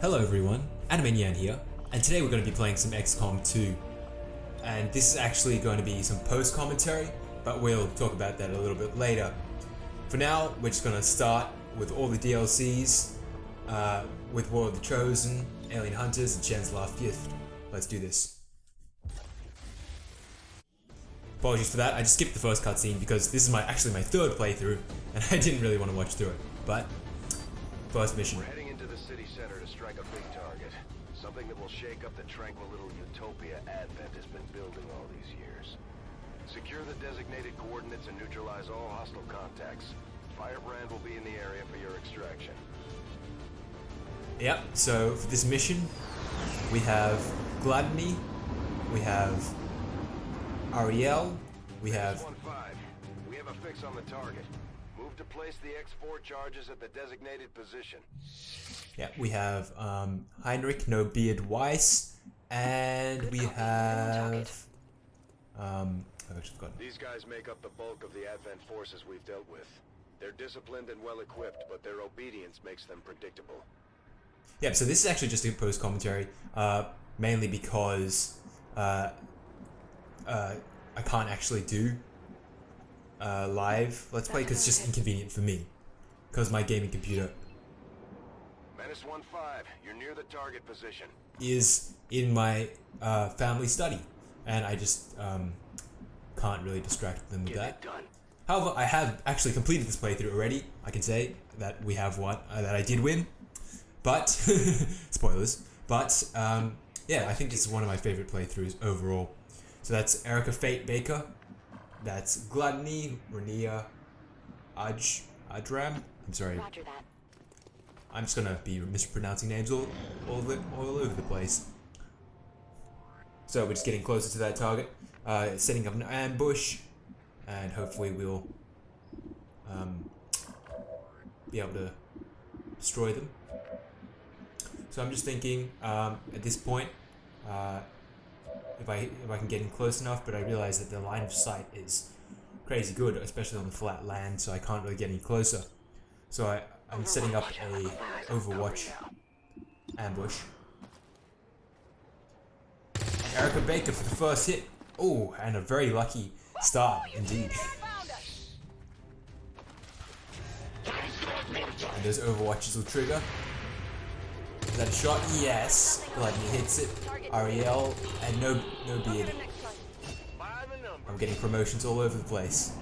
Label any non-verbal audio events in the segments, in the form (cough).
Hello everyone, Animanian here, and today we're going to be playing some XCOM 2. And this is actually going to be some post-commentary, but we'll talk about that a little bit later. For now, we're just going to start with all the DLCs, uh, with War of the Chosen, Alien Hunters, and Shen's Last Gift. Let's do this. Apologies for that, I just skipped the first cutscene because this is my actually my third playthrough, and (laughs) I didn't really want to watch through it. But, first mission. We're heading into the city center to strike a big target. Something that will shake up the tranquil little utopia Advent has been building all these years. Secure the designated coordinates and neutralize all hostile contacts. Firebrand will be in the area for your extraction. Yep, so for this mission, we have Gluttony, we have Ariel, we have 1-5. We have a fix on the target. Move to place the X4 charges at the designated position. Yeah, we have um, Heinrich No Beard Weiss, and we have um, I've actually forgotten. These guys make up the bulk of the Advent forces we've dealt with. They're disciplined and well equipped, but their obedience makes them predictable. Yeah, so this is actually just a post commentary, uh, mainly because uh, uh, I can't actually do uh, live Let's Play because it's just inconvenient for me because my gaming computer Menace 1-5, you're near the target position. is in my uh, family study, and I just um, can't really distract them with Get that. done. However, I have actually completed this playthrough already. I can say that we have one uh, that I did win, but (laughs) spoilers. But um, yeah, I think this is one of my favorite playthroughs overall. So that's Erica Fate Baker, that's Gluttony, Rania, Aj Adram. I'm sorry, Roger that. I'm just gonna be mispronouncing names all all, the, all over the place. So we're just getting closer to that target, uh, setting up an ambush, and hopefully we'll um, be able to destroy them. So I'm just thinking um, at this point, uh, if I if I can get in close enough, but I realize that the line of sight is crazy good, especially on the flat land, so I can't really get any closer. So I, I'm setting up a Overwatch ambush. Erica Baker for the first hit. Oh, and a very lucky start indeed. And those Overwatches will trigger. Is that a shot? Yes. Gladney hits it. Ariel and no no beard. By the number. I'm getting promotions all over the place.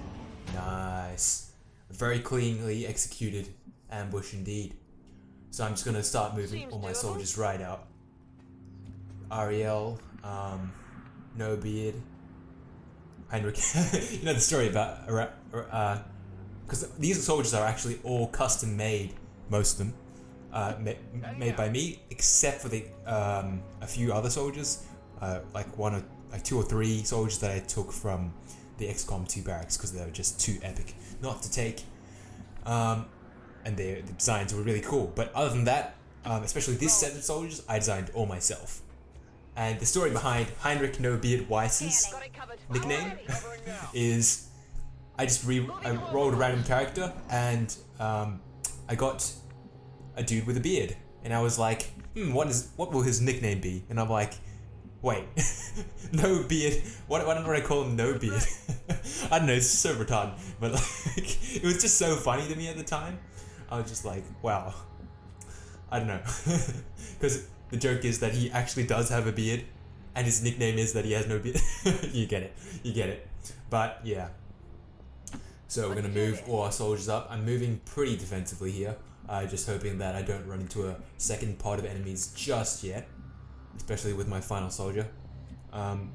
Nice. Very cleanly executed ambush indeed. So I'm just gonna start moving Seems all my doable. soldiers right out. Ariel, um, no beard, Heinrich. (laughs) you know the story about uh, because these soldiers are actually all custom made, most of them, uh, ma- made by me, except for the um, a few other soldiers, uh, like one or like two or three soldiers that I took from the XCOM 2 barracks because they were just too epic not to take. Um, and their the designs were really cool. But other than that, um, especially this set of soldiers, I designed all myself. And the story behind Heinrich No Beard Weiss's nickname (laughs) is I just re I rolled a random character and um, I got a dude with a beard, and I was like, hmm, what is what will his nickname be? And I'm like, wait, (laughs) no beard. What why don't I call him No Beard? (laughs) I don't know. It's so retarded, but like it was just so funny to me at the time. I was just like, wow. (laughs) I don't know, (laughs) because the joke is that he actually does have a beard, and his nickname is that he has no beard. (laughs) you get it. You get it. But yeah. So we're gonna move all our soldiers up. I'm moving pretty defensively here, uh, just hoping that I don't run into a second pod of enemies just yet, especially with my final soldier. Um,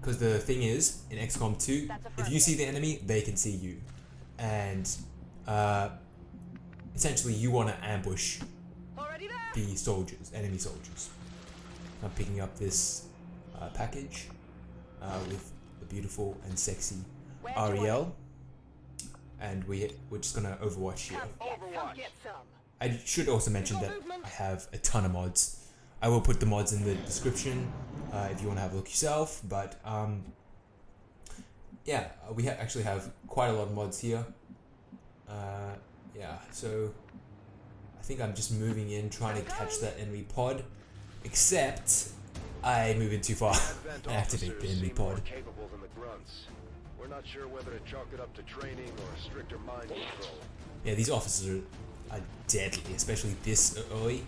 because the thing is, in XCOM 2, if you see the enemy, they can see you, and uh, essentially you want to ambush the soldiers, enemy soldiers. I'm picking up this uh, package uh, with the beautiful and sexy Where'd Ariel, and we we're just gonna Overwatch here. Come get some. Get some. I should also mention that I have a ton of mods. I will put the mods in the description uh, if you want to have a look yourself. But um, yeah, uh, we ha- actually have quite a lot of mods here. Yeah, so I think I'm just moving in, trying to catch that enemy pod. Except I move in too far Advent and activate the enemy pod. capable than the grunts. We're not sure whether to chalk it up to training or stricter mind control. Yeah, these officers are, are deadly, especially this early.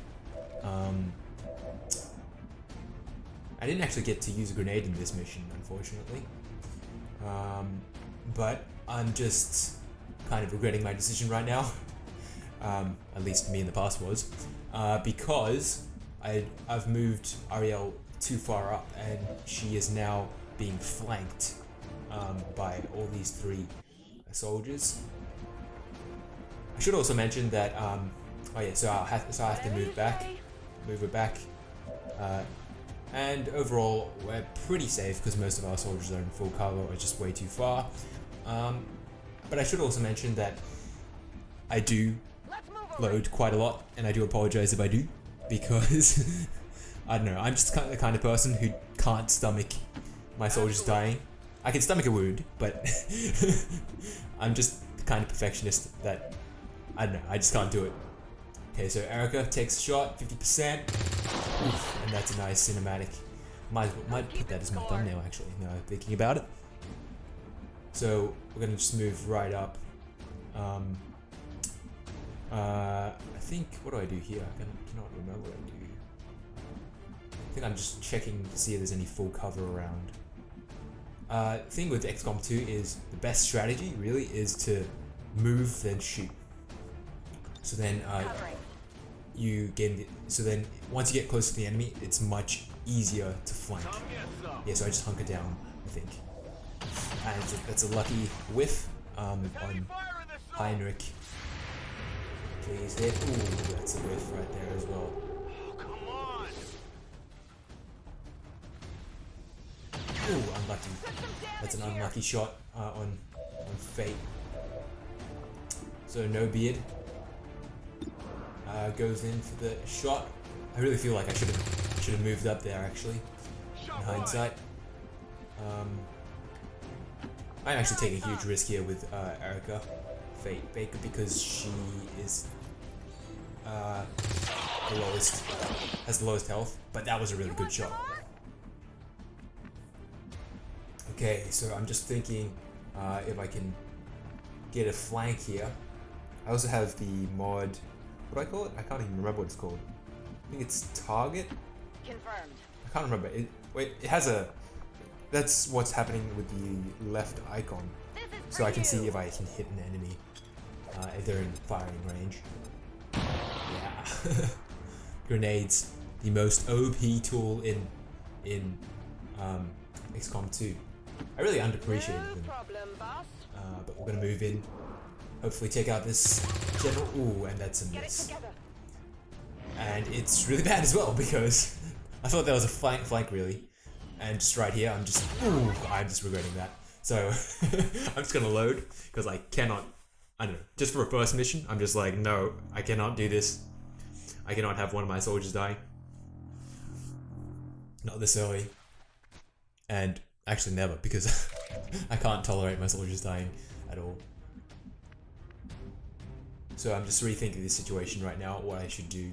Um, I didn't actually get to use a grenade in this mission, unfortunately. Um, but I'm just kind of regretting my decision right now. (laughs) Um, at least me in the past was. Uh, because I, I've moved Ariel too far up and she is now being flanked um, by all these three soldiers. I should also mention that, um, oh yeah, so, I'll have, so I have to move back, move it back. Uh, and overall, we're pretty safe because most of our soldiers are in full cover or just way too far. Um, but I should also mention that I do load quite a lot, and I do apologize if I do, because (laughs) I don't know, I'm just kind of the kind of person who can't stomach my soldiers dying. I can stomach a wound, but (laughs) I'm just the kind of perfectionist that I don't know, I just can't do it. Okay, so Erica takes a shot, 50%, Oof, and that's a nice cinematic. Might might put that as my thumbnail actually. Now I'm thinking about it. So we're gonna just move right up. Um, uh, I think, what do I do here? I can, cannot remember what I do. I think I'm just checking to see if there's any full cover around. Uh, thing with XCOM 2 is the best strategy really is to move then shoot. So then uh, you gain the, so then once you get close to the enemy, it's much easier to flank. Yeah, so I just hunker down, I think. And it's a, that's a lucky whiff um, on Heinrich. Please hit. Ooh, that's a whiff right there as well. Ooh, unlucky. That's an unlucky shot uh, on on Fate. So no beard uh, goes in for the shot. I really feel like I should have should have moved up there actually. In hindsight, um, I'm actually taking a huge risk here with uh, Erica Fate Baker because she is uh, the lowest has the lowest health, but that was a really good shot. Okay, so I'm just thinking uh, if I can get a flank here. I also have the mod. What do I call it? I can't even remember what it's called. I think it's target. Confirmed. I can't remember. It wait. It has a. That's what's happening with the left icon, so I can see if I can hit an enemy uh, if they're in firing range. Yeah. (laughs) Grenades, the most OP tool in in um, XCOM 2. I really underappreciated them. Uh, but we're gonna move in. Hopefully take out this general. Ooh, and that's a miss. And it's really (laughs) bad as well because (laughs) I thought that was a flank, flank really. And just right here, I'm just, ooh, I'm just regretting that. So (laughs) I'm just gonna load because I cannot. I don't know. Just for a first mission, I'm just like, no, I cannot do this. I cannot have one of my soldiers die. Not this early. And actually, never because (laughs) I can't tolerate my soldiers dying at all. So I'm just rethinking this situation right now, what I should do.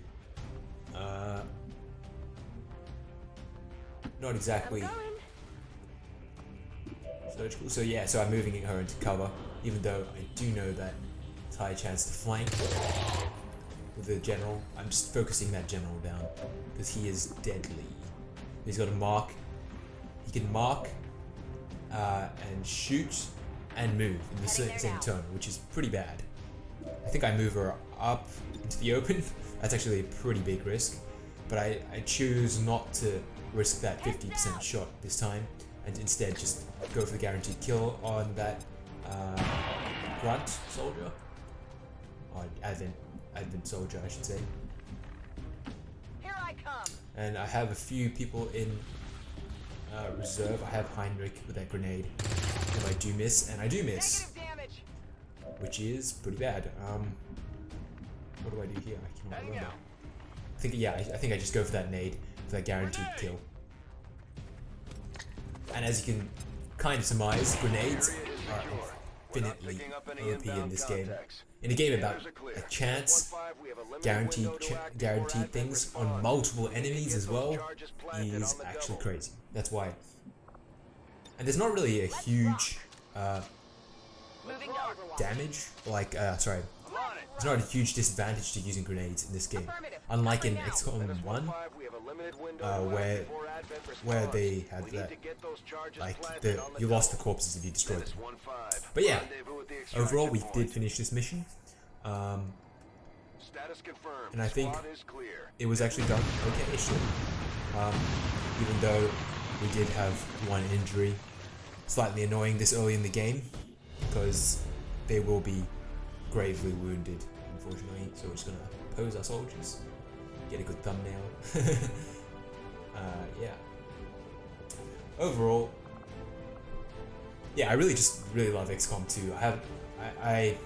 Uh, not exactly surgical. So yeah, so I'm moving her into cover, even though I do know that it's high chance to flank with the general. I'm just focusing that general down because he is deadly. He's got a mark. He can mark uh, and shoot and move in the same, same turn, which is pretty bad. I think I move her up into the open. (laughs) That's actually a pretty big risk, but I, I choose not to risk that 50% shot this time and instead just go for the guaranteed kill on that uh, grunt soldier or advent advent soldier I should say. Here I come. And I have a few people in uh, reserve. I have Heinrich with that grenade. If I do miss, and I do miss, which is pretty bad. Um, what do I do here? I cannot remember. I think yeah, I, I think I just go for that nade for that guaranteed kill. And as you can kind of surmise, grenades are infinitely OP in this game. In a game about a chance, 1-5, we have a limited guaranteed ch- guaranteed things on multiple We need to enemies as well is actually crazy. That's why. And there's not really a huge uh, Moving to Overwatch. damage, like uh, sorry, I'm on it. there's not a huge disadvantage to using grenades in this game, unlike in Covering. XCOM 1, 1-5, we have a limited window uh, where- where they had that, to get those charges like the you lost the corpses if you destroyed them. But yeah, rendezvous at the extraction overall we did finish this mission. Um, Status confirmed. And I think is clear. it was actually done okay shit. Um, even though we did have one injury, slightly annoying this early in the game because they will be gravely wounded, unfortunately. So we're just gonna pose our soldiers, get a good thumbnail. (laughs) uh, yeah. Overall, yeah, I really just really love XCOM 2. I have, I, I,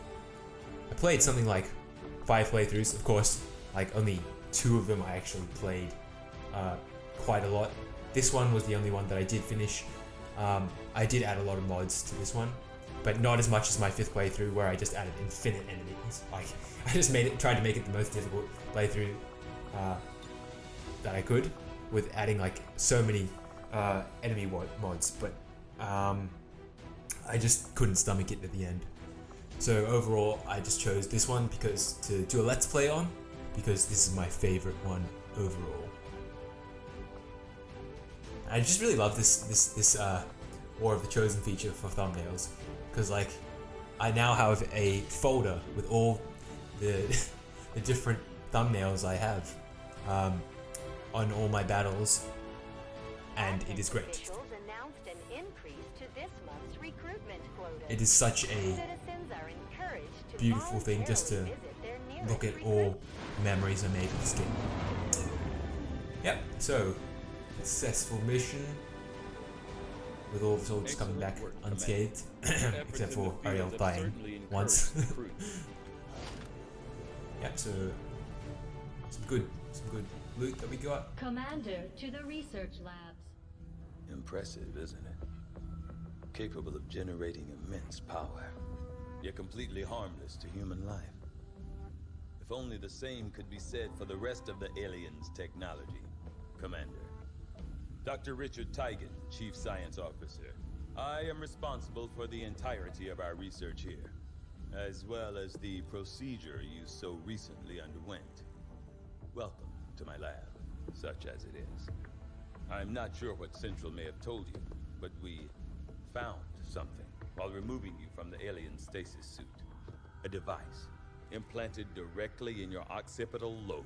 I played something like five playthroughs. Of course, like only two of them I actually played uh, quite a lot. This one was the only one that I did finish. Um, I did add a lot of mods to this one, but not as much as my fifth playthrough where I just added infinite enemies. (laughs) Like I just made it, tried to make it the most difficult playthrough uh, that I could with adding like so many uh, enemy mod- mods, but um, I just couldn't stomach it at the end. So overall, I just chose this one because to do a let's play on, because this is my favorite one overall. I just really love this this this uh, War of the Chosen feature for thumbnails, because like I now have a folder with all the (laughs) the different thumbnails I have um, on all my battles, and it is great. Officials announced an increase to this month's recruitment quota. It is such a Citizens are encouraged to beautiful thing just to voluntarily visit their nearest look at all memories I made of this game. Yep, so successful mission with all (coughs) the soldiers coming back unscathed, except for Ariel dying once. encouraged recruits. yep, so some good, some good loot that we got. Commander to the research labs. Impressive, isn't it? Capable of generating immense power, yet completely harmless to human life. If only the same could be said for the rest of the aliens' technology. Commander. Dr. Richard Tygan, Chief Science Officer. I am responsible for the entirety of our research here, as well as the procedure you so recently underwent. Welcome to my lab, such as it is. I'm not sure what Central may have told you, but we found something while removing you from the alien stasis suit. A device implanted directly in your occipital lobe.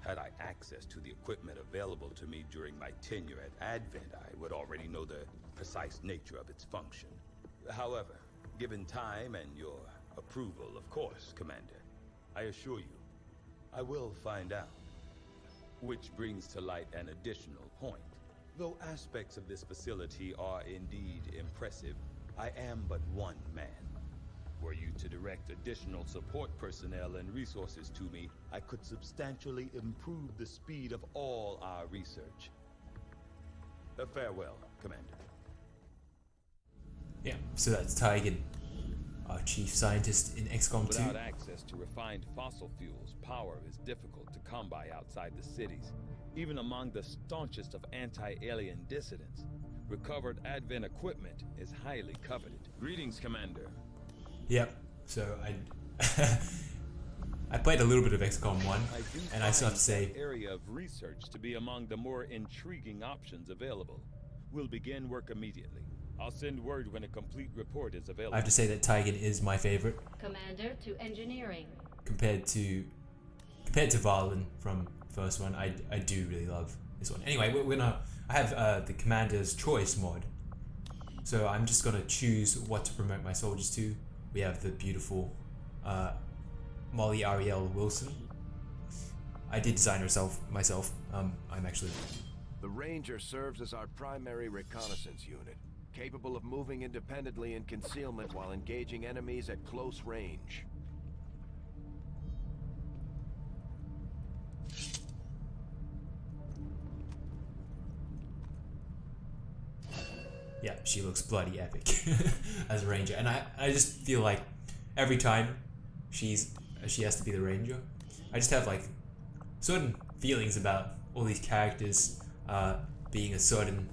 Had I access to the equipment available to me during my tenure at Advent, I would already know the precise nature of its function. However, given time and your approval, of course, Commander, I assure you, I will find out. Which brings to light an additional point. Though aspects of this facility are indeed impressive, I am but one man. Were you to direct additional support personnel and resources to me, I could substantially improve the speed of all our research. Uh, farewell, Commander. Yeah, so that's Tygan, our chief scientist in XCOM 2. Without access to refined fossil fuels, power is difficult to come by outside the cities, even among the staunchest of anti-alien dissidents. Recovered Advent equipment is highly coveted. Greetings, Commander. Yep. So I (laughs) I played a little bit of XCOM 1, I and I still have to say, area of research to be among the more intriguing options available. We'll begin work immediately. I'll send word when a complete report is available. I have to say that Tygan is my favorite Commander to engineering. compared to compared to Vahlen from first one. I, I do really love this one. Anyway, we're, we're gonna I have uh, the Commander's Choice mod, so I'm just gonna choose what to promote my soldiers to. We have the beautiful uh, Molly Ariel Wilson. I did design herself myself. Um, I'm actually The Ranger serves as our primary reconnaissance unit, capable of moving independently in concealment while engaging enemies at close range. Yeah, she looks bloody epic (laughs) as a ranger, and I I just feel like every time she's she has to be the ranger, I just have like certain feelings about all these characters uh, being a certain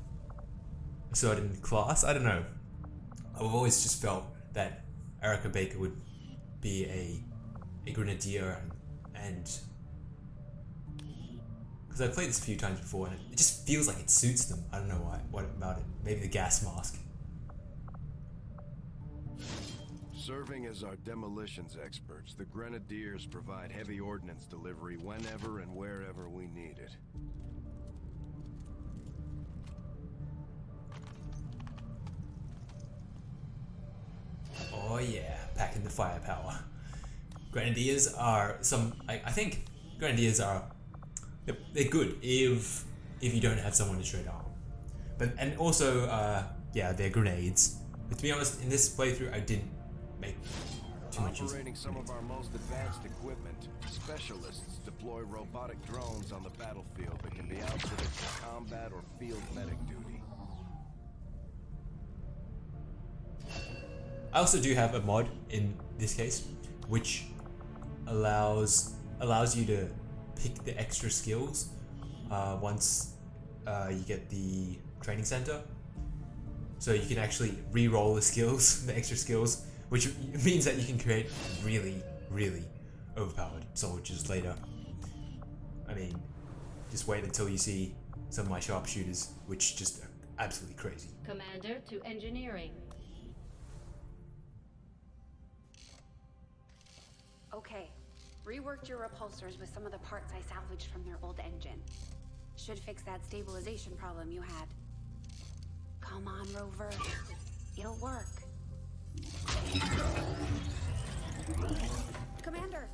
a certain class. I don't know. I've always just felt that Erica Baker would be a a grenadier and because I've played this a few times before and it just feels like it suits them. I don't know why. What about it? Maybe the gas mask. Serving as our demolitions experts, the Grenadiers provide heavy ordnance delivery whenever and wherever we need it. Oh yeah, packing the firepower. Grenadiers are some. I, I think Grenadiers are. They're, good if if you don't have someone to trade arm. But and also, uh, yeah, they're grenades. But to be honest, in this playthrough, I didn't make too much use of Operating some of our most advanced equipment, specialists deploy robotic drones on the battlefield that can be outfitted for combat or field medic duty. I also do have a mod in this case, which allows allows you to pick the extra skills uh, once uh, you get the training center. So you can actually re-roll the skills, (laughs) the extra skills, which means that you can create really, really overpowered soldiers later. I mean, just wait until you see some of my sharpshooters, which just are absolutely crazy. Commander to engineering. Okay. Reworked your repulsors with some of the parts I salvaged from their old engine. Should fix that stabilization problem you had. Come on, Rover. It'll work. Commander!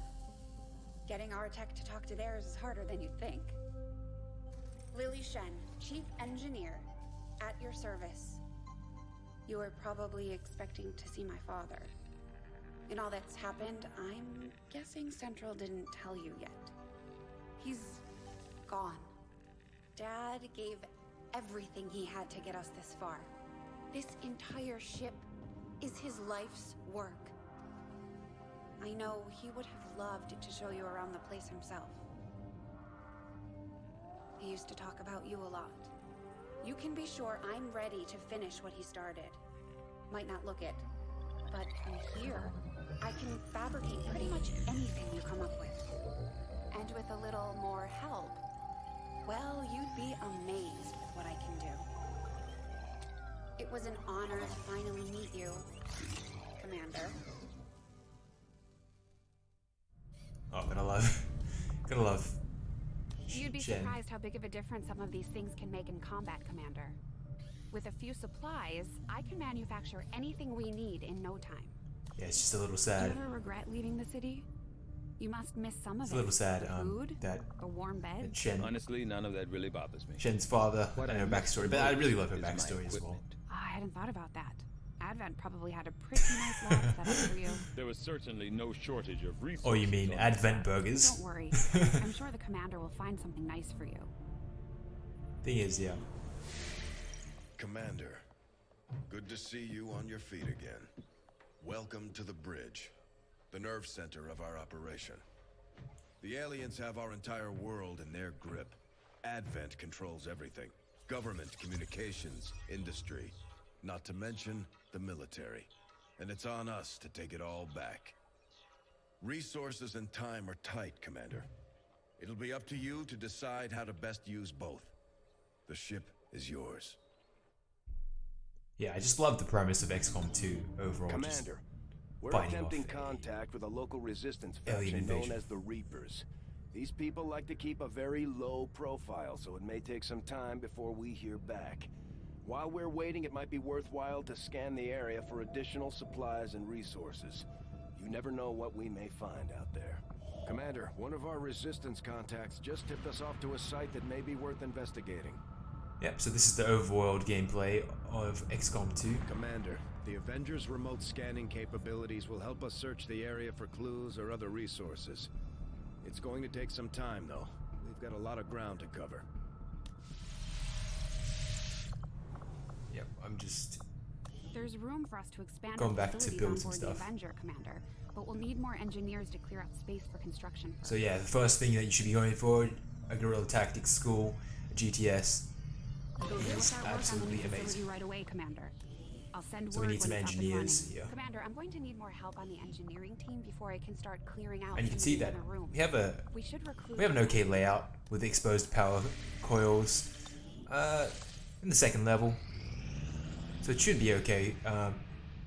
Getting our tech to talk to theirs is harder than you'd think. Lily Shen, Chief Engineer, at your service. You were probably expecting to see my father. In all that's happened, I'm guessing Central didn't tell you yet. He's gone. Dad gave everything he had to get us this far. This entire ship is his life's work. I know he would have loved to show you around the place himself. He used to talk about you a lot. You can be sure I'm ready to finish what he started. Might not look it, but I'm here, I can fabricate pretty much anything you come up with. And with a little more help, well, you'd be amazed with what I can do. It was an honor to finally meet you, Commander. Oh, gonna love, (laughs) gonna love. You'd be Shen. surprised how big of a difference some of these things can make in combat, Commander. With a few supplies, I can manufacture anything we need in no time. Yeah, it's just a little sad. Do sad. you ever regret leaving the city? You must miss some of It's it. a little sad The um, food, that, a warm that bed. Shen, Honestly, none of that really bothers me. Shen's father What and I her miss backstory, but I really love her backstory as well. equipment. Ah, I hadn't thought about that. Advent probably had a pretty nice lab set up for you. (laughs) There was certainly no shortage of resources. Oh, you mean on Advent burgers? Don't worry. (laughs) I'm sure the commander will find something nice for you. Thing is, yeah. Commander, good to see you on your feet again. Welcome to the bridge, the nerve center of our operation. The aliens have our entire world in their grip. Advent controls everything. Government, communications, industry. Not to mention the military. And it's on us to take it all back. Resources and time are tight, Commander. It'll be up to you to decide how to best use both. The ship is yours. Yeah, I just love the premise of XCOM 2 overall. just- Commander, we're fighting attempting contact with a local resistance faction known as the Reapers. These people like to keep a very low profile, so it may take some time before we hear back. While we're waiting, it might be worthwhile to scan the area for additional supplies and resources. You never know what we may find out there. Commander, one of our resistance contacts just tipped us off to a site that may be worth investigating. Yep, so this is the overworld gameplay of XCOM 2. Commander, the Avengers' remote scanning capabilities will help us search the area for clues or other resources. It's going to take some time, though. We've got a lot of ground to cover. Yep, I'm just There's room for us to expand Going our back to build on some board the stuff. Avenger, Commander. But we'll need more engineers to clear out space for construction. So yeah, the first thing that you should be going for a guerrilla tactics school, a GTS. We'll is start work on the new absolutely amazing. right away, Commander. I'll send So we word need some when it's engineers here. Commander, I'm going to need more help on the engineering team before I can start clearing out. And you can see that other we have a We should we have an okay layout with the exposed power coils uh, in the second level. So it should be okay. Um,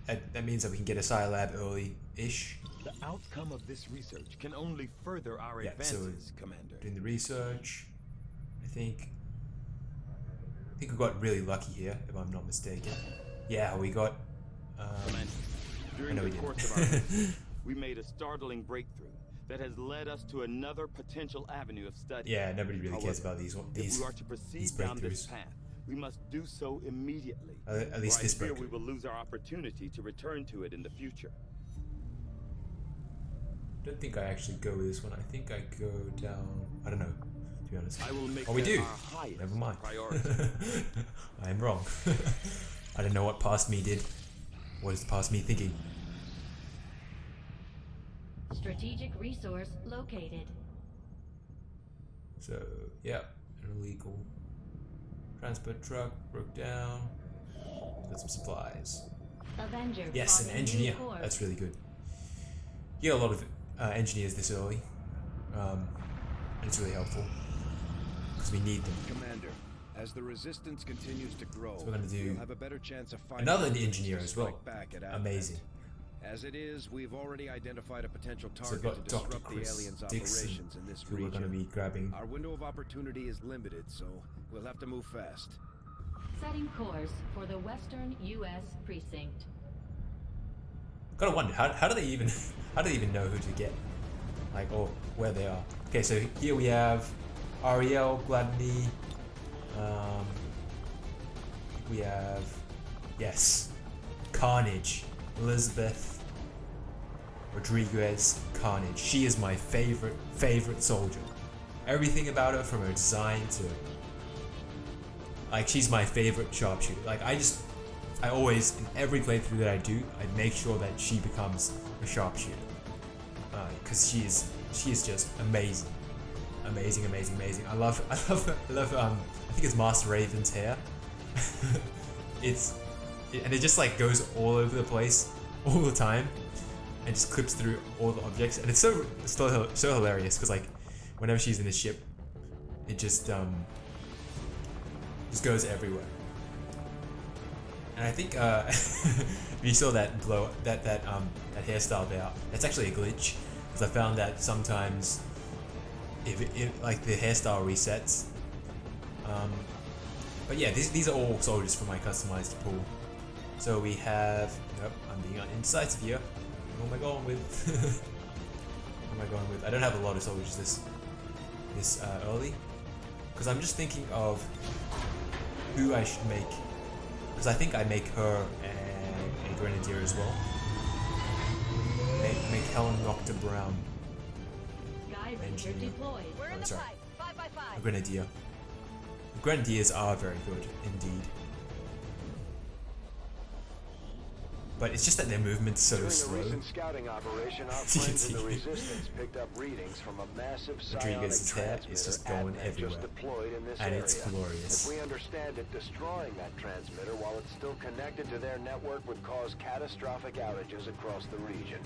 that, that means that we can get a Scilab early-ish. The outcome of this research can only further our Yeah, so- advances, Commander. Doing the research. I think I think we got really lucky here, if I'm not mistaken. Yeah, we got um, I during know the we course of our (laughs) we made a startling breakthrough that has led us to another potential avenue of study. Yeah, nobody really cares about these one- if we are to proceed these down this path, we must do so immediately. Uh, at least this I breakthrough. we will lose our opportunity to return to it in the future. don't think I actually go with this one. I think I go down. I don't know, to be honest. I will make oh, we do. Never mind. (laughs) I am wrong. (laughs) I don't know what past me did. What is past me thinking? Strategic resource located. So, yeah, an illegal transport truck broke down. Got some supplies. Avenger. Yes, an engineer. That's really good. You get a lot of uh, engineers this early, um, it's really helpful because we need them. Commander, as the resistance continues to grow, So we're gonna do you'll have a better chance of finding Another ways engineer to as well. Back at Advent. Amazing. As it is, we've already identified a potential So we've target to got Dr. disrupt the Chris aliens' Dixon, operations in this who we're region. going to be grabbing. Our window of opportunity is limited, so we'll have to move fast. Setting course for the Western U.S. precinct. Gotta wonder how, how do they even (laughs) how do they even know who to get, like or where they are? Okay, so here we have Ariel Gladney. Um, we have yes, Carnage, Elizabeth Rodriguez Carnage. She is my favorite favorite soldier. Everything about her, from her design to like she's my favorite sharpshooter. Like I just I always, in every playthrough that I do, I make sure that she becomes a sharpshooter. Because she is, she is just amazing. Amazing, amazing, amazing. I love, (laughs) I love, I love, um, I think it's Master Raven's hair. (laughs) it's, it, and it just like goes all over the place, (laughs) all the time, and just clips through all the objects. And it's so, hil- so hilarious, because like, whenever she's in the ship, it just, um, just goes everywhere. And I think uh, if you saw that blow that that um that hairstyle there, that's actually a glitch because I found that sometimes if it, if like the hairstyle resets. Um, but yeah, these these are all soldiers for my customized pool. So we have. I'm being indecisive here. Who am I going with? (laughs) Who am I going with? I don't have a lot of soldiers this this uh, early because I'm just thinking of who I should make because I think I make her a, a grenadier as well. Make, make Helen Nocta Brown. Deployed. We're in Oh, the sorry. pipe. Five by a five. grenadier. Grenadiers are very good indeed. But it's just that their movement's so During a slow. recent scouting operation, our (laughs) friends in the. Resistance picked up readings from a massive Rodriguez's psionic hair is just going everywhere. just deployed in this And area. it's glorious. If we understand it, destroying that transmitter while it's still connected to their network would cause catastrophic outages across the region.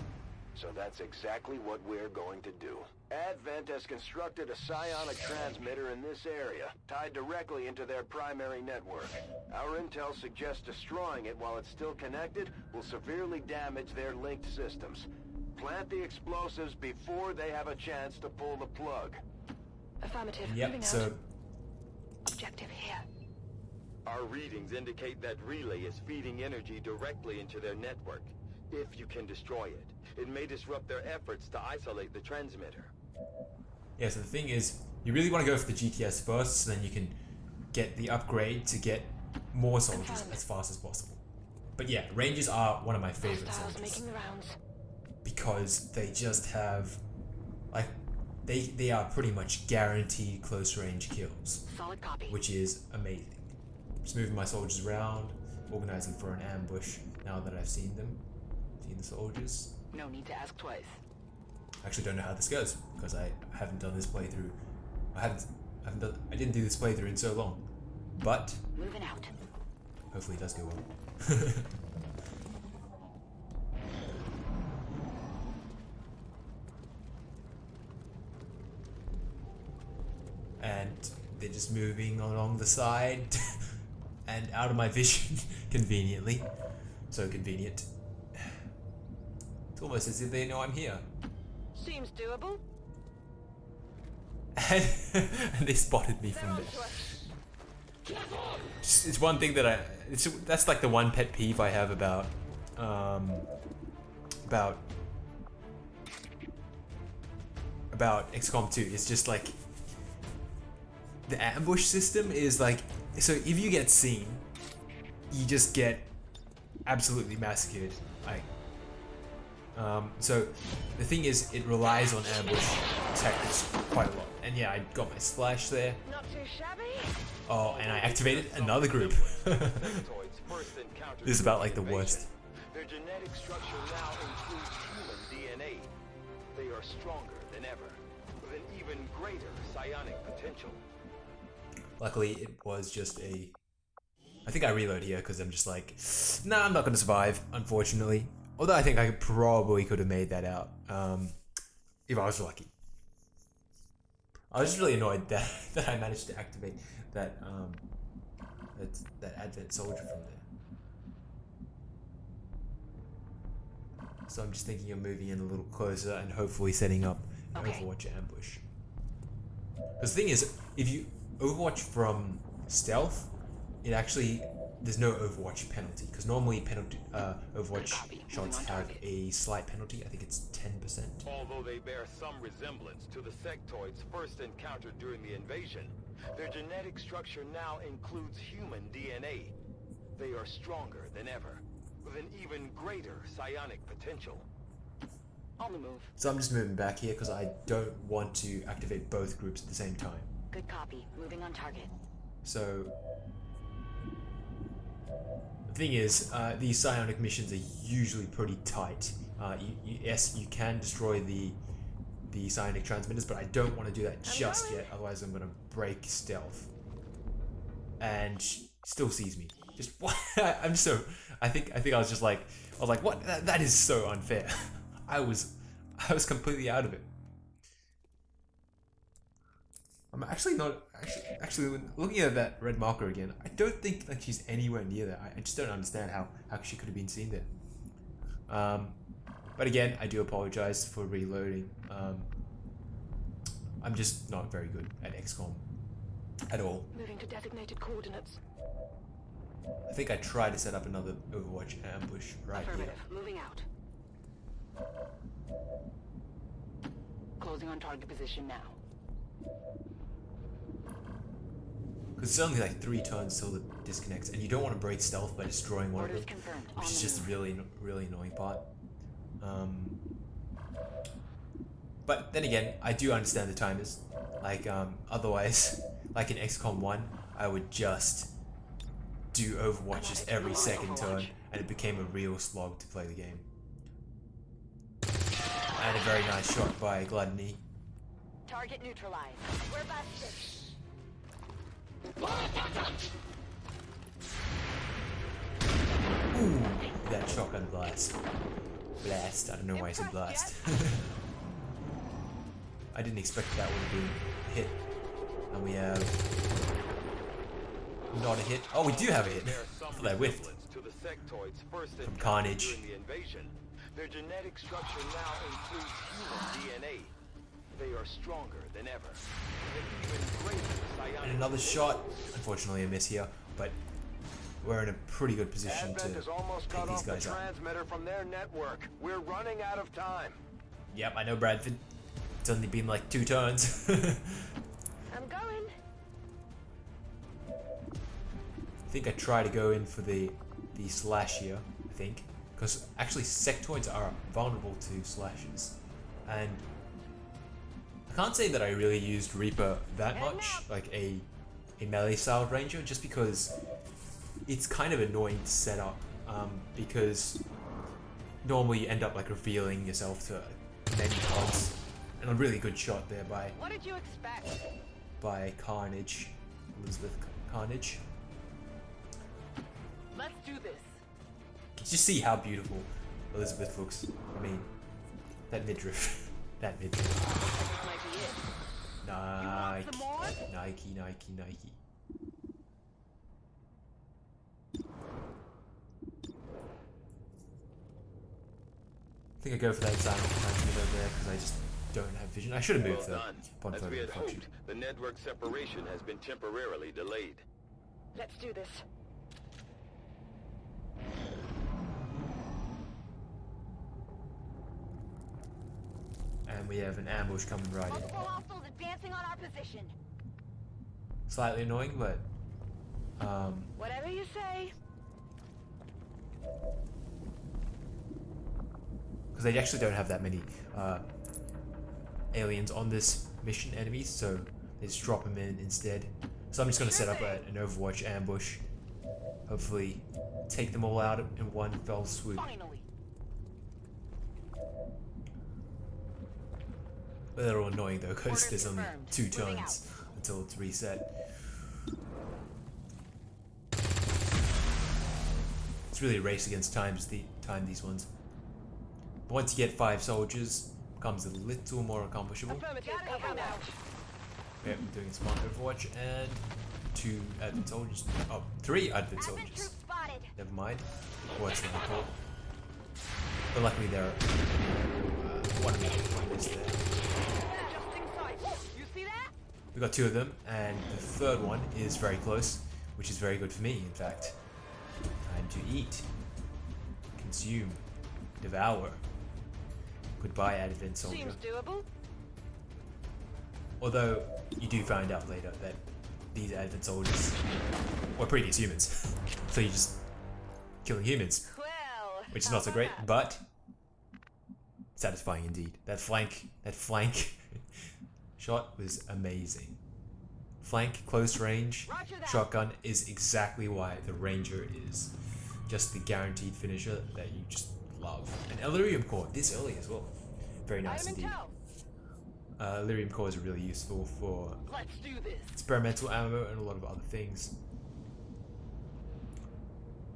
So that's exactly what we're going to do. Advent has constructed a psionic transmitter in this area, tied directly into their primary network. Our intel suggests destroying it while it's still connected will severely damage their linked systems. Plant the explosives before they have a chance to pull the plug. Affirmative. Yep, so Objective here. Our readings indicate that Relay is feeding energy directly into their network. If you can destroy it, it may disrupt their efforts to isolate the transmitter. yeah, so the thing is, you really want to go for the GTS first, so then you can get the upgrade to get more soldiers as fast as possible. But yeah, Rangers are one of my favorite Hostiles soldiers. making the rounds. because they just have like they they are pretty much guaranteed close range kills, Solid copy. which is amazing. Just moving my soldiers around. organizing for an ambush now that I've seen them, the soldiers. No need to ask twice. I actually don't know how this goes because I haven't done this playthrough. I haven't, I haven't done, I didn't do this playthrough in so long, but Moving out. hopefully it does go well. (laughs) and they're just moving along the side (laughs) and out of my vision (laughs) conveniently. So convenient. It's almost as if they know I'm here. Seems doable. (laughs) And, they spotted me from there. It's, it's one thing that I. It's, that's like the one pet peeve I have about. Um, about. About XCOM 2. It's just like. The ambush system is like. So if you get seen, you just get absolutely massacred. Like. Um, so the thing is, it relies on ambush tactics quite a lot. And yeah, I got my splash there. Not too shabby. Oh, and I activated another group. (laughs) this is about like the worst. Their genetic structure now includes human DNA. They are stronger than ever, with an even greater psionic potential. Luckily, it was just a. I think I reload here because I'm just like, nah, I'm not going to survive, unfortunately. Although I think I probably could have made that out um, if I was lucky. I was just really annoyed that, (laughs) that I managed to activate that um, that, that Advent soldier from there. So I'm just thinking of moving in a little closer and hopefully setting up an Okay. Overwatch ambush. Because the thing is, if you Overwatch from stealth, it actually there's no Overwatch penalty because normally penalty uh, Overwatch shots have a slight penalty. I think it's ten percent. Although they bear some resemblance to the sectoids first encountered during the invasion, their genetic structure now includes human DNA. They are stronger than ever, with an even greater psionic potential. On the move. So I'm just moving back here because I don't want to activate both groups at the same time. Good copy. Moving on target. So the thing is, uh, these psionic missions are usually pretty tight. Uh, you, you, yes, you can destroy the the psionic transmitters, but I don't want to do that just going. yet. Otherwise, I'm gonna break stealth. And she still sees me. Just what? (laughs) I'm so. I think. I think I was just like. I was like, what? That, that is so unfair. (laughs) I was. I was completely out of it. I'm actually not actually, actually looking at that red marker again. I don't think like she's anywhere near there. I, I just don't understand how how she could have been seen there. Um, but again, I do apologize for reloading. Um, I'm just not very good at XCOM at all. Moving to designated coordinates. I think I tried to set up another Overwatch ambush right here. Affirmative. Moving out. Closing on target position now. Because it's only like three turns till it disconnects, and you don't want to break stealth by destroying one of them, confirmed. Which is just really, really annoying part. Um, but then again, I do understand the timers. Like, um, otherwise, (laughs) like in XCOM 1, I would just do Overwatches every second turn, and it became a real slog to play the game. And a very nice shot by Gluttony. Target neutralized. We're busted. Ooh, that shotgun blast. Blast. I don't know why I said blast. (laughs) I didn't expect that would have been hit. And we have not a hit. Oh, we do have a hit. Bear I (laughs) some thought I whiffed. resemblance to the sectoids first From Carnage. during the invasion. Their genetic structure now includes human DNA. They are stronger than ever. with an even greater psionic And another shot. Unfortunately, a miss here, but we're in a pretty good position Advent to almost take cut these off the guys out. transmitter from their network. We're running out of time. Yep, I know Bradford. It's only been like two turns. (laughs) I'm going. I think I try to go in for the the slash here. I think because actually sectoids are vulnerable to slashes, and I can't say that I really used Reaper that much, like a a melee style ranger, just because it's kind of annoying to set up um, because normally you end up like revealing yourself to many pods. And a really good shot there by What did you expect? by Carnage, Elizabeth Carnage. Let's do this. Just see how beautiful Elizabeth looks. I mean, that midriff, (laughs) that midriff. Might be it. Nike, some more? Nike, Nike, Nike. I think I go for that silent transmitter there because I just don't have vision. I should have moved Well the done. upon As we had hoped, the network separation has been temporarily delayed. Let's do this. We have an ambush coming right in. Hostiles advancing on our position. Slightly annoying, but um, Whatever you say. because they actually don't have that many uh, aliens on this mission enemies, so they just drop them in instead. So I'm just gonna set up a, an Overwatch ambush. Hopefully, take them all out in one fell swoop. Finally. A little annoying though, because Orders there's only two turns until it's reset. It's really a race against times the time these ones. But once you get five soldiers, becomes a little more accomplishable. Affirmative. Yep, we're doing smart Overwatch and two advent soldiers. Oh, three advent soldiers. Never mind. What's that called? But luckily there are uh, one of them one is there. We got two of them, and the third one is very close, which is very good for me, in fact. Time to eat, consume, devour. Goodbye, Advent Soldier. Seems doable. Although you do find out later that these Advent Soldiers were previous humans, (laughs) so you're just killing humans, Well. which is not so great, but satisfying indeed. That flank, that flank (laughs) shot was amazing. Flank, close range, shotgun is exactly why the Ranger is just the guaranteed finisher that you just love. And Elerium Core this early as well. Very nice indeed. Uh, Elerium Core is really useful for Let's do this. experimental ammo and a lot of other things.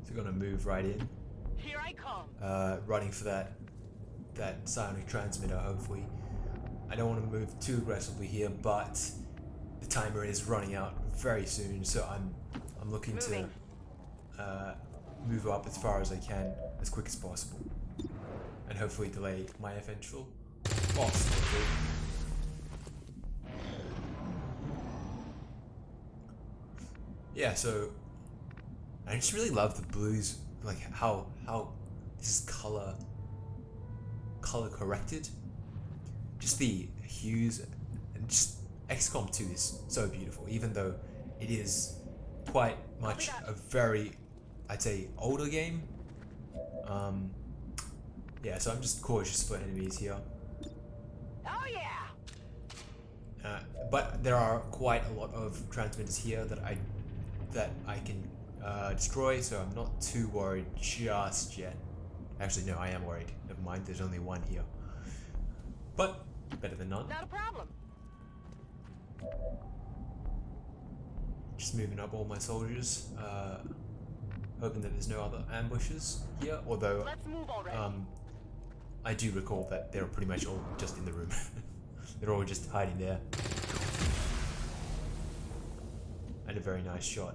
So we're gonna move right in, Here I come. uh, running for that that psionic transmitter. Hopefully, I don't want to move too aggressively here, but the timer is running out very soon, so I'm I'm looking Moving. to uh, move up as far as I can as quick as possible, and hopefully delay my eventual boss. Yeah, so I just really love the blues, like how how this is color color corrected. Just the hues and just XCOM 2 is so beautiful, even though it is quite much a very I'd say older game. Um yeah, so I'm just cautious for enemies here. Oh yeah. Uh, but there are quite a lot of transmitters here that I that I can uh, destroy, so I'm not too worried just yet. Actually, no, I am worried. Never mind, there's only one here. But better than none. Not a problem. Just moving up all my soldiers, uh, hoping that there's no other ambushes here. Although Let's move already. um, I do recall that they're pretty much all just in the room. (laughs) they're all just hiding there. And a very nice shot.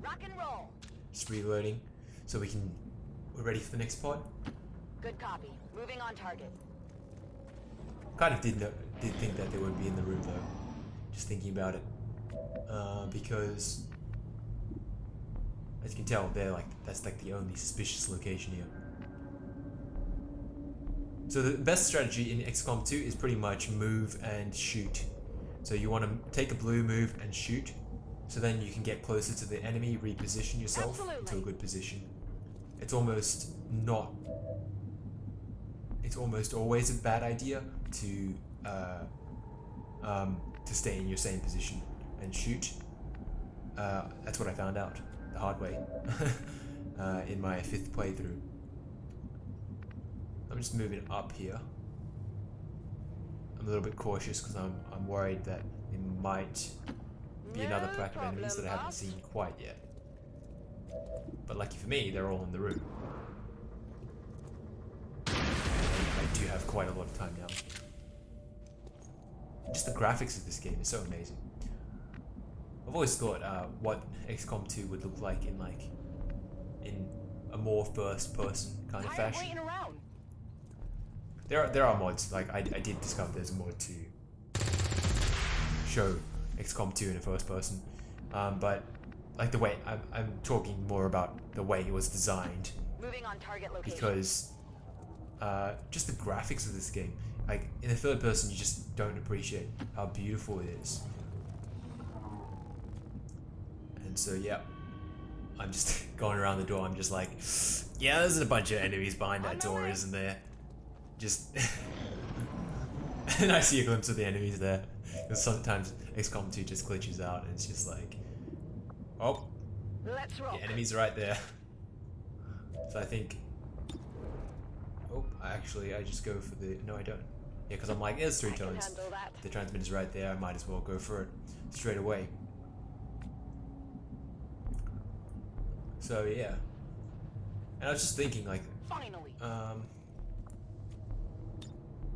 Rock and roll. Just reloading, so we can. We're ready for the next pod. Good copy. Moving on target. Kind of did know, did think that they would be in the room though. Just thinking about it, uh, because as you can tell, they're like that's like the only suspicious location here. So the best strategy in XCOM 2 is pretty much move and shoot. So you want to take a blue move and shoot, so then you can get closer to the enemy, reposition yourself into a good position. It's almost not. It's almost always a bad idea to uh, um, to stay in your same position and shoot. Uh, that's what I found out. the hard way (laughs) uh, in my fifth playthrough. I'm just moving up here. I'm a little bit cautious because I'm, I'm worried that there might be another pack of enemies that I haven't seen quite yet. But lucky for me, they're all in the room. I do have quite a lot of time now. Just the graphics of this game is so amazing. I've always thought uh, what XCOM 2 would look like in like in a more first-person kind of fashion. There are there are mods. Like I, I did discover there's a mod to show XCOM 2 in a first person, um, but like the way I'm I'm talking more about the way it was designed Moving on target location. because uh, just the graphics of this game. Like in the third person, you just don't appreciate how beautiful it is. And so yeah, I'm just (laughs) going around the door. I'm just like, yeah, there's a bunch of enemies behind that door, isn't there? Just (laughs) and I see a glimpse of the enemies there. Because sometimes XCOM 2 just glitches out and it's just like, oh, the enemy's right there. So I think. Actually, I just go for the. No, I don't. Yeah, because I'm like, there's three tones. The transmitter's right there. I might as well go for it straight away. So yeah. And I was just thinking, like, Finally, um,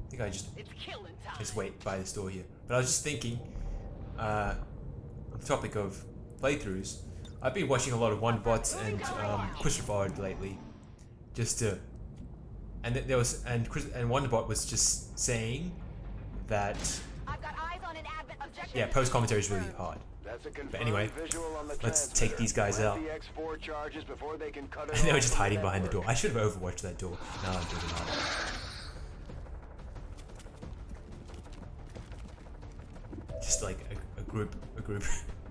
I think I just it's killing time. just wait by this door here. But I was just thinking, uh, on the topic of playthroughs, I've been watching a lot of OneBots and um, Christopher lately, just to, and th- there was and Chris and OneBot was just saying that I've got eyes on an advent yeah, post commentary is really hard. That's a confirmed anyway, visual on the let's take these guys out. The X4 they can cut (laughs) it And they were just hiding behind the door. I should have overwatched that door. Now I'm thinking about it. Just like a, a group, a group,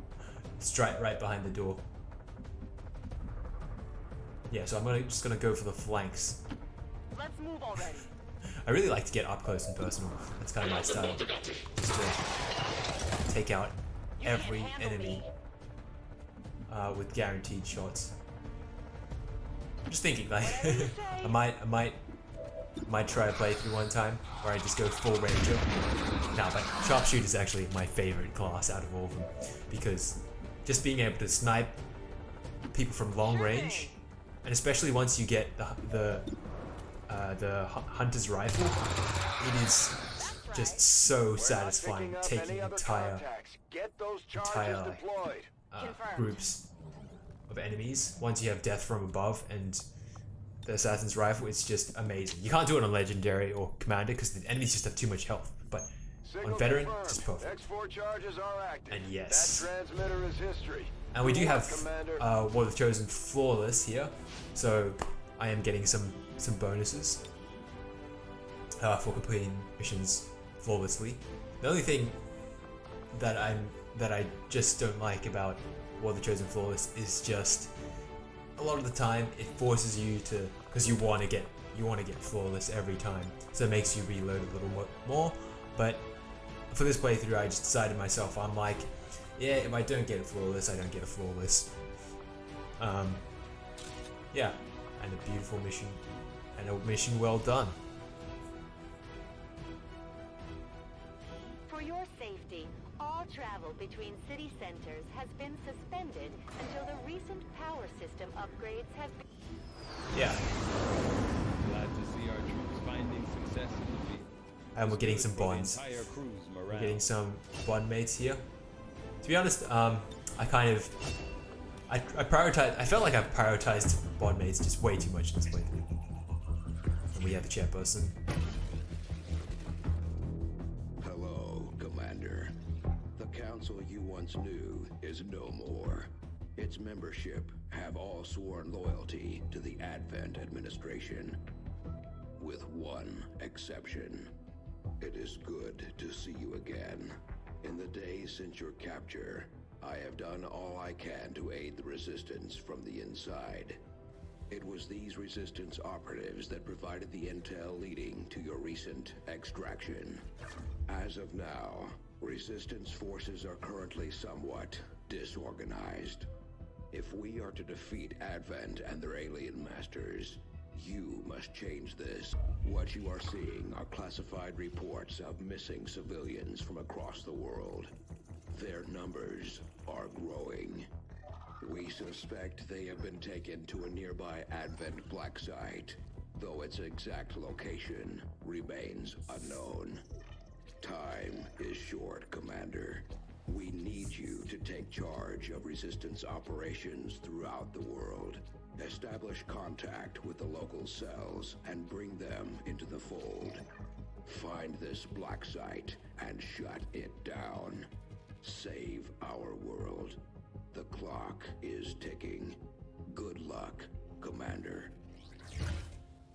(laughs) straight right behind the door. Yeah, so I'm gonna just gonna go for the flanks. Let's move already. I really like to get up close and personal. That's kind of my style. Just to take out every enemy uh, with guaranteed shots. I'm just thinking, like, (laughs) I might, I might, might try a playthrough one time where I just go full ranger. No, but sharpshooter is actually my favorite class out of all of them because just being able to snipe people from long range, and especially once you get the the uh, the hunter's rifle, it is just so satisfying taking entire. Get those entire- uh, groups of enemies. Once you have death from above and the assassin's rifle, it's just amazing. You can't do it on legendary or commander because the enemies just have too much health. But Signal on veteran, confirmed. just perfect. X4 charges are active. And yes. That transmitter is history. And we do have Commander. uh, War of the Chosen flawless here, so I am getting some some bonuses uh, for completing missions flawlessly. The only thing that I'm that I just don't like about War of the Chosen flawless is just a lot of the time it forces you to because you want to get you want to get flawless every time, so it makes you reload a little more. But for this playthrough, I just decided myself I'm like, yeah, if I don't get it flawless, I don't get a flawless. Um, yeah, and a beautiful mission, and a mission well done. For your safety, all travel between city centers has been suspended until the recent power system upgrades have been. Yeah, Glad to see our troops finding success in the field. and we're getting some bonds. We're getting some bond mates here. To be honest, um, I kind of, I, I prioritize. I felt like I prioritized bond mates just way too much in this playthrough. And we have a chairperson. Hello, Commander. The council you once knew is no more. Its membership have all sworn loyalty to the Advent administration. With one exception. It is good to see you again. In the days since your capture, I have done all I can to aid the resistance from the inside. It was these resistance operatives that provided the intel leading to your recent extraction. As of now, resistance forces are currently somewhat disorganized. If we are to defeat Advent and their alien masters, you must change this. What you are seeing are classified reports of missing civilians from across the world. Their numbers are growing. We suspect they have been taken to a nearby Advent black site, though its exact location remains unknown. Time is short, Commander. We need you to take charge of Resistance operations throughout the world. Establish contact with the local cells and bring them into the fold. Find this black site and shut it down. Save our world. The clock is ticking. Good luck, Commander.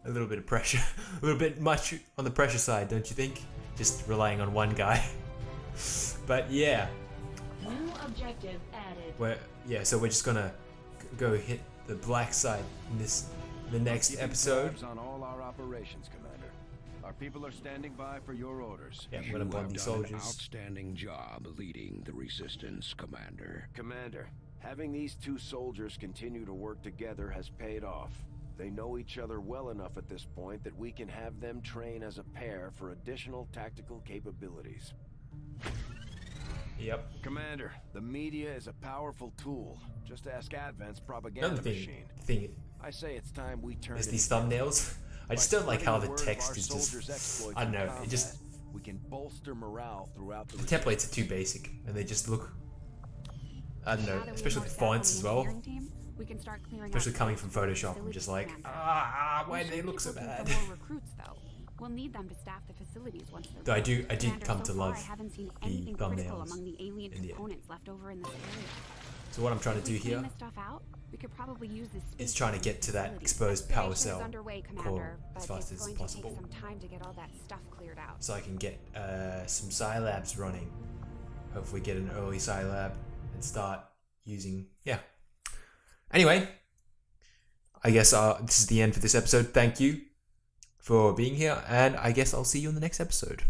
A little bit of pressure. (laughs) a little bit much on the pressure side, don't you think? Just relying on one guy. (laughs) but yeah. New objective added. We're, yeah, so we're just gonna go hit the black side in this the next Keeping episode. Tabs on all our operations, Commander. Our people are standing by for your orders. Yeah, I'm You gonna have done these an outstanding job leading the Resistance, Commander. Commander, having these two soldiers continue to work together has paid off. They know each other well enough at this point that we can have them train as a pair for additional tactical capabilities. Yep. Commander, the media is a powerful tool. Just ask Advent's propaganda Another thing, machine. thing I say it's time we turn is these thumbnails. I just don't like how the text is just. I don't know. It just we can bolster morale throughout the the templates are too basic and they just look. I don't know, Now that we have especially more the fonts as well. we can start clearing out Especially coming from Photoshop, I'm just like, commander. ah, why do they look so bad? For recruits, though. We'll need them to staff the facilities once they're Though I do- I did come so to love I haven't seen the anything thumbnails among the alien in the end. components left over in this area. So what I'm trying to do here out, we could probably use this is trying to get to that exposed power cell underway, core as fast as possible. some time to get all that stuff cleared out. so I can get uh, some Psi Labs running. Hopefully, get an early Psi Lab and start using. Yeah. Anyway, I guess uh, this is the end for this episode. Thank you for being here, and I guess I'll see you in the next episode.